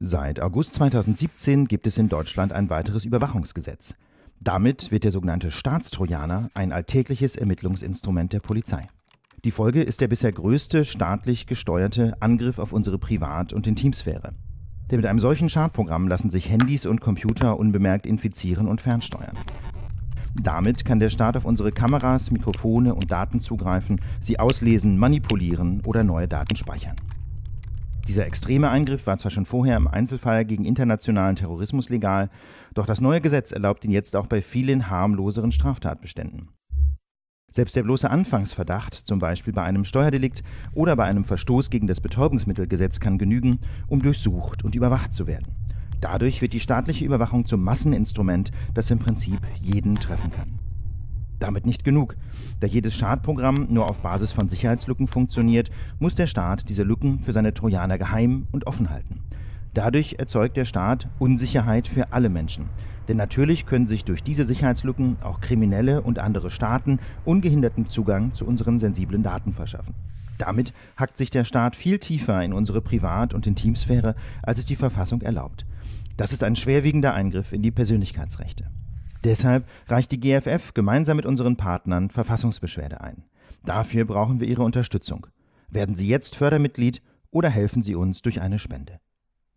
Seit August 2017 gibt es in Deutschland ein weiteres Überwachungsgesetz. Damit wird der sogenannte Staatstrojaner ein alltägliches Ermittlungsinstrument der Polizei. Die Folge ist der bisher größte staatlich gesteuerte Angriff auf unsere Privat- und Intimsphäre. Denn mit einem solchen Schadprogramm lassen sich Handys und Computer unbemerkt infizieren und fernsteuern. Damit kann der Staat auf unsere Kameras, Mikrofone und Daten zugreifen, sie auslesen, manipulieren oder neue Daten speichern. Dieser extreme Eingriff war zwar schon vorher im Einzelfall gegen internationalen Terrorismus legal, doch das neue Gesetz erlaubt ihn jetzt auch bei vielen harmloseren Straftatbeständen. Selbst der bloße Anfangsverdacht, zum Beispiel bei einem Steuerdelikt oder bei einem Verstoß gegen das Betäubungsmittelgesetz, kann genügen, um durchsucht und überwacht zu werden. Dadurch wird die staatliche Überwachung zum Masseninstrument, das im Prinzip jeden treffen kann. Damit nicht genug. Da jedes Schadprogramm nur auf Basis von Sicherheitslücken funktioniert, muss der Staat diese Lücken für seine Trojaner geheim und offen halten. Dadurch erzeugt der Staat Unsicherheit für alle Menschen. Denn natürlich können sich durch diese Sicherheitslücken auch Kriminelle und andere Staaten ungehinderten Zugang zu unseren sensiblen Daten verschaffen. Damit hackt sich der Staat viel tiefer in unsere Privat- und Intimsphäre, als es die Verfassung erlaubt. Das ist ein schwerwiegender Eingriff in die Persönlichkeitsrechte. Deshalb reicht die GFF gemeinsam mit unseren Partnern Verfassungsbeschwerde ein. Dafür brauchen wir Ihre Unterstützung. Werden Sie jetzt Fördermitglied oder helfen Sie uns durch eine Spende.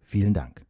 Vielen Dank.